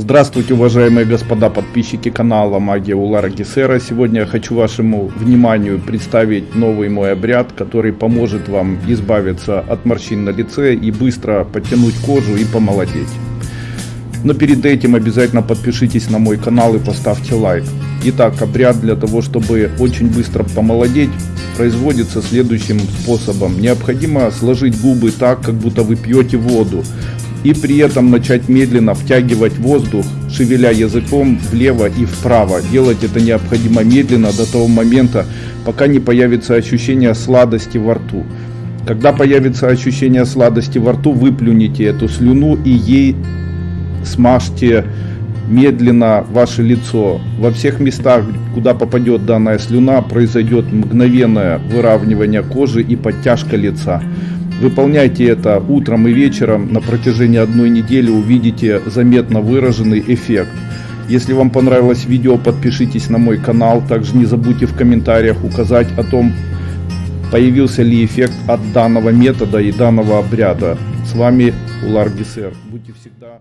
Здравствуйте, уважаемые господа подписчики канала Магия Улара Гесера. Сегодня я хочу вашему вниманию представить новый мой обряд, который поможет вам избавиться от морщин на лице и быстро подтянуть кожу и помолодеть. Но перед этим обязательно подпишитесь на мой канал и поставьте лайк. Итак, обряд для того, чтобы очень быстро помолодеть, производится следующим способом. Необходимо сложить губы так, как будто вы пьете воду и при этом начать медленно втягивать воздух, шевеля языком влево и вправо. Делать это необходимо медленно до того момента, пока не появится ощущение сладости во рту. Когда появится ощущение сладости во рту, выплюните эту слюну и ей смажьте медленно ваше лицо. Во всех местах, куда попадет данная слюна, произойдет мгновенное выравнивание кожи и подтяжка лица. Выполняйте это утром и вечером на протяжении одной недели, увидите заметно выраженный эффект. Если вам понравилось видео, подпишитесь на мой канал. Также не забудьте в комментариях указать о том, появился ли эффект от данного метода и данного обряда. С вами Улар Гисер. Будьте всегда